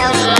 Tell me.